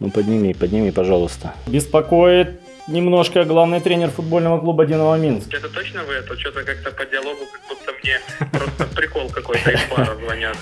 Ну подними, подними, пожалуйста. Беспокоит немножко главный тренер футбольного клуба «Динамо Минск». Это точно вы? Это что-то как-то по диалогу, как будто мне просто прикол какой-то из бара звонят.